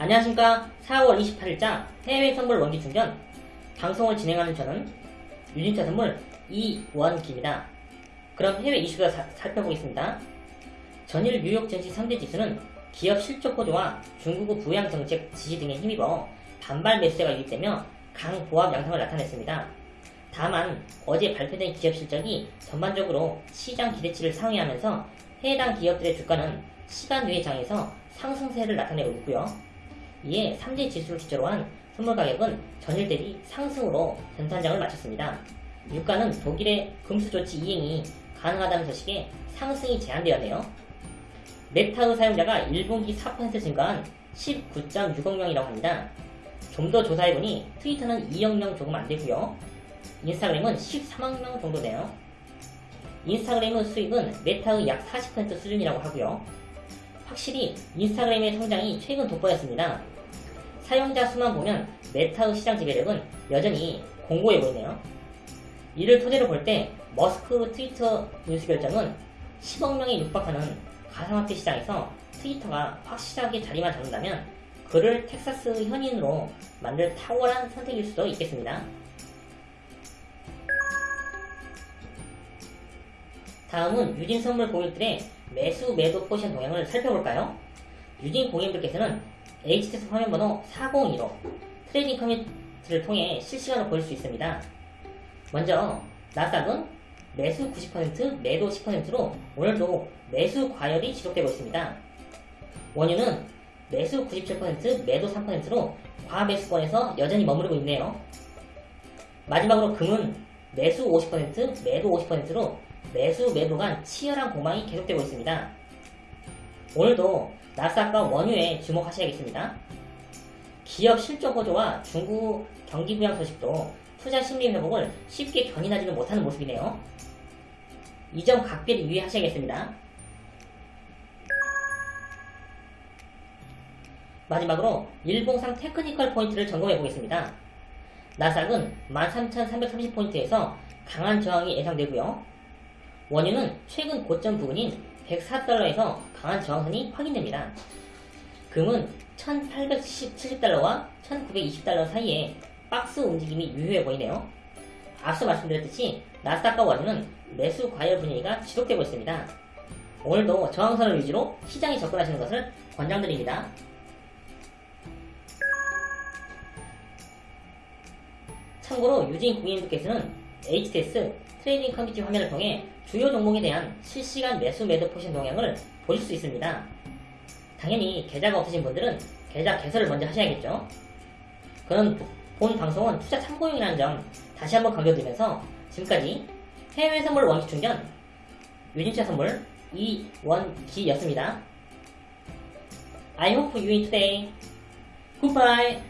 안녕하십니까 4월 28일자 해외 선물 원기 충전 방송을 진행하는 저는 유진차 선물 이원기입니다. 그럼 해외 이슈가 사- 살펴보겠습니다. 전일 뉴욕 증시 3대 지수는 기업 실적 호조와 중국의 부양 정책 지시 등에 힘입어 반발 매수세가 유입되며 강 보합 양상을 나타냈습니다. 다만 어제 발표된 기업 실적이 전반적으로 시장 기대치를 상회하면서 해당 기업들의 주가는 시간 외의 장에서 상승세를 나타내고 있고요. 이에 3대 지수를 기초로 한 선물 가격은 전일 대비 상승으로 전산장을 마쳤습니다. 유가는 독일의 금수 조치 이행이 가능하다는 소식에 상승이 제한되었네요. 메타의 사용자가 1분기 4% 증가한 19.6억 명이라고 합니다. 좀 더 조사해보니 트위터는 2억 명 조금 안 되고요. 인스타그램은 13억 명 정도 돼요. 인스타그램의 수익은 메타의 약 40% 수준이라고 하고요. 확실히 인스타그램의 성장이 최근 돋보였습니다. 사용자 수만 보면 메타의 시장 지배력은 여전히 공고해 보이네요. 이를 토대로 볼 때 머스크 트위터 인수 결정은 10억 명에 육박하는 가상화폐 시장에서 트위터가 확실하게 자리만 잡는다면 그를 텍사스 현인으로 만들 탁월한 선택일 수도 있겠습니다. 다음은 유진 선물 고객들의 매수 매도 포지션 동향을 살펴볼까요? 유진 고객님들께서는 HTS 화면 번호 402로 trading 커뮤니티를 통해 실시간으로 볼 수 있습니다. 먼저 나스닥은 매수 90% 매도 10%로 오늘도 매수 과열이 지속되고 있습니다. 원유는 매수 97% 매도 3%로 과매수권에서 여전히 머무르고 있네요. 마지막으로 금은 매수 50% 매도 50%로 매수 매도 간 치열한 공방이 계속되고 있습니다. 오늘도 나스닥과 원유에 주목하셔야겠습니다. 기업 실적 호조와 중국 경기 부양 소식도 투자 심리 회복을 쉽게 견인하지는 못하는 모습이네요. 이 점 각별히 유의하셔야겠습니다. 마지막으로 일봉상 technical 포인트를 점검해 보겠습니다. 나스닥은 13,330포인트에서 강한 저항이 예상되고요. 원유는 최근 고점 부근인 104달러에서 강한 저항선이 확인됩니다. 금은 1870달러와 1920달러 사이에 박스 움직임이 유효해 보이네요. 앞서 말씀드렸듯이 나스닥과 원유는 매수 과열 분위기가 지속되고 있습니다. 오늘도 저항선을 위주로 시장에 접근하시는 것을 권장드립니다. 참고로 유진 고객님들께서는 HTS trading 커뮤니티 화면을 통해 주요 종목에 대한 실시간 매수 매도 포지션 동향을 보실 수 있습니다. 당연히 계좌가 없으신 분들은 계좌 개설을 먼저 하셔야겠죠. 그럼 본 방송은 투자 참고용이라는 점 다시 한번 강조드리면서 지금까지 해외 선물 원기 충전 유진차 선물 이원기였습니다. I hope you win today. Goodbye.